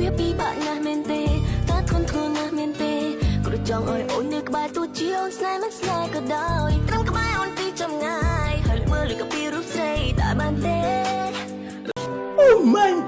វាពិបាកណាស់មែនទេតើធន់ធ្ងរណាស់មែនទេគ្រូចង់ឲ្យអូននៅក្បែរទោះជាអូនស្នេហ៍មិនស្នេហ៍ក៏ដោយត្រឹមក្បែរអូនពីចម្ងាយហើយមើលលើកពីរូបស្រីតើបានទេអូ my